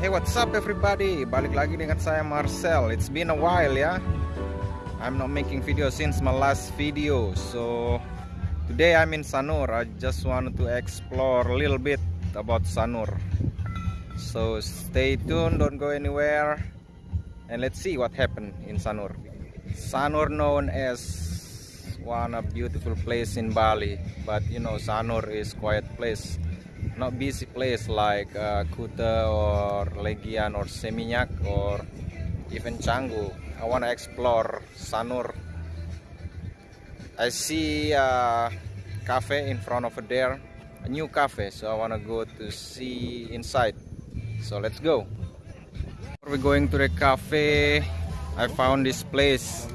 Hey what's up everybody? Balik lagi dengan saya Marcel. It's been a while ya. I'm not making video since my last video. So Today I'm in Sanur. I just wanted to explore a little bit about Sanur. So stay tuned. Don't go anywhere. And let's see what happened in Sanur. Sanur known as one of beautiful place in Bali. But you know Sanur is quiet place not busy place like uh, Kuta or Legian or Seminyak or even Canggu. I want to explore Sanur. I see a cafe in front of there, a new cafe, so I want to go to see inside. So let's go. We're going to the cafe. I found this place.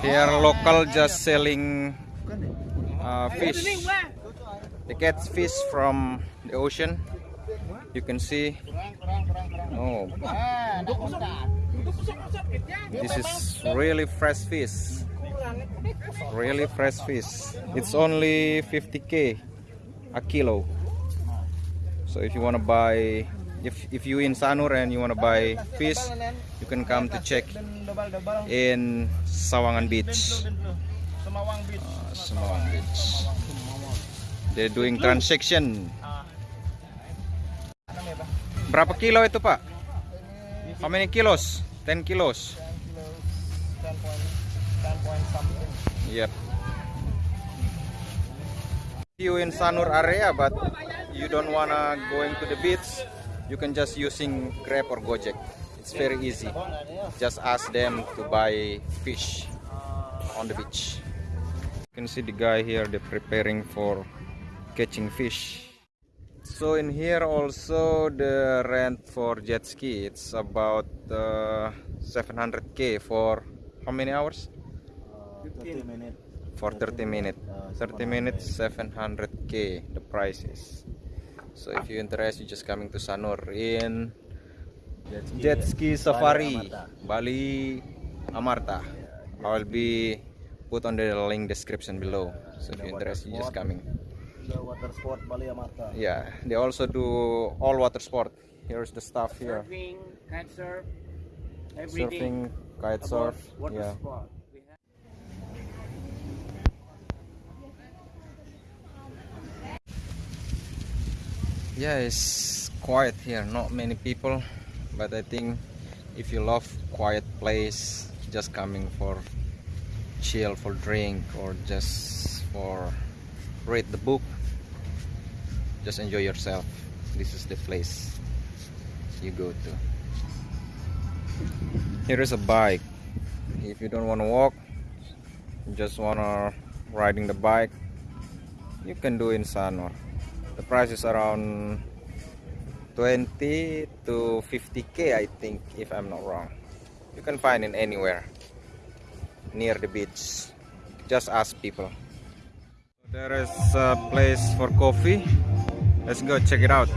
Here local just selling uh, fish. They get fish from the ocean. You can see. Oh, this is really fresh fish. Really fresh fish. It's only 50k a kilo. So if you want to buy, if if you in Sanur and you want to buy fish, you can come to check in Sawangan Beach. Uh, Semawang Beach. They're doing transaction. Berapa kilo itu pak? How many kilos? 10 kilos. 10 point something. Yep. You in Sanur area, but you don't wanna going to the beach, you can just using Grab or Gojek. It's very easy. Just ask them to buy fish on the beach. You can see the guy here. They're preparing for catching fish. So in here also the rent for jet ski it's about uh, 700k for how many hours? 30 minutes. For 30 minutes. 30 minutes 700k the price is. So if you're interested, you just coming to Sanur in jet ski safari Bali Amarta. I will be put on the link description below. So if you're interested, you just coming. The water sport Bali Amarta. Yeah, they also do all water sport. Here's the stuff here. surfing, kite surf, everything Surfing, kite surf. water Yeah. sport. Yeah, it's quiet here. Not many people, but I think if you love quiet place, just coming for chill, for drink, or just for read the book, just enjoy yourself. This is the place you go to. Here is a bike. If you don't want to walk, just wanna riding the bike, you can do in Sanur The price is around 20 to 50k I think if I'm not wrong. You can find it anywhere near the beach. Just ask people. There is a place for coffee. Let's go check it out.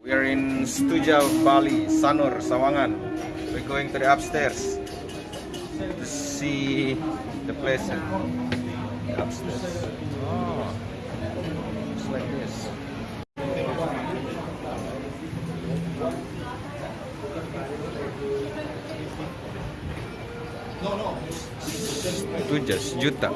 We are in Stuja Bali, Sanur, Sawangan. We're going to the upstairs to see the place the upstairs. Oh, it's like this. Itu jas juta.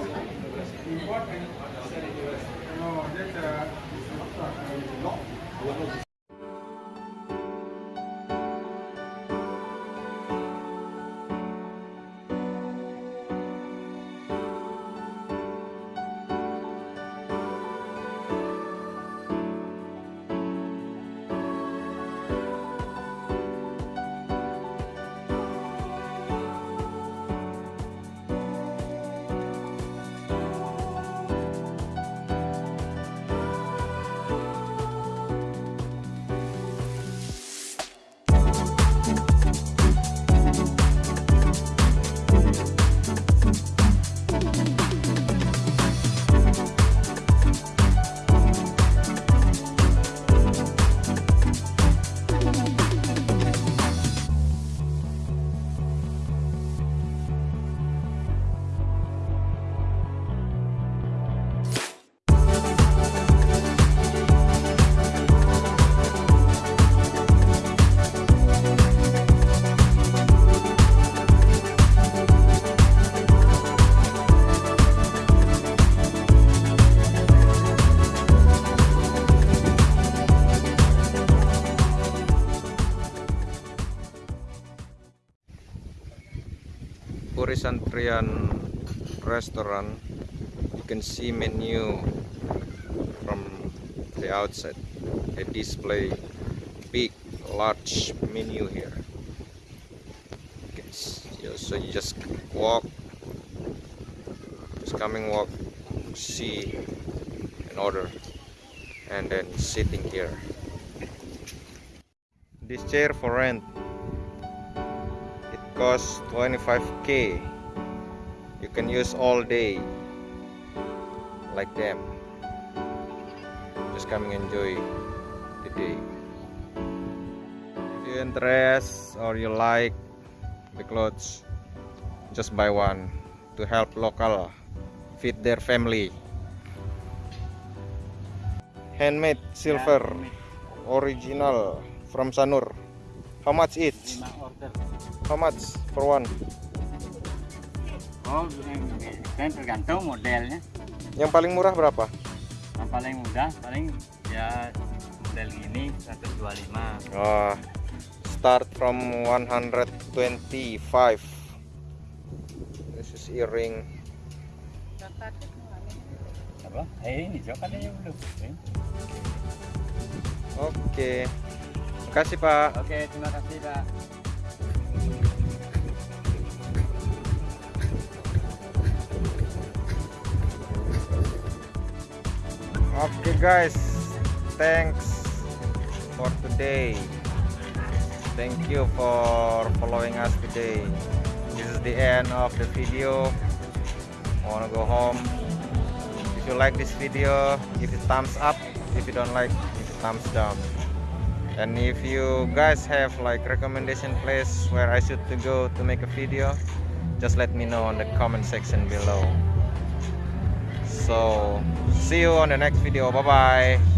Boris Antrian restaurant. You can see menu from the outside. They display big, large menu here. So you just walk, just coming walk, see, and order, and then sitting here. This chair for rent. It costs 25k. You can use all day like them. Just come and enjoy the day. If you interest or you like the clothes, just buy one to help local feed their family. Handmade silver original from Sanur. How much order. How much for one? Oh, kan tergantung modelnya. Yang paling murah berapa? Yang paling mudah paling ya model gini 125. Oh, start from 125. This is earring. Apa? Eh ini yang belum. Oke. Makasih, Pak. Oke, terima kasih Pak. Okay, guys. Thanks for today. Thank you for following us today. This is the end of the video. I wanna go home. If you like this video, give it thumbs up. If you don't like, give it thumbs down. And if you guys have like recommendation place where I should to go to make a video, just let me know on the comment section below. So see you on the next video. Bye bye.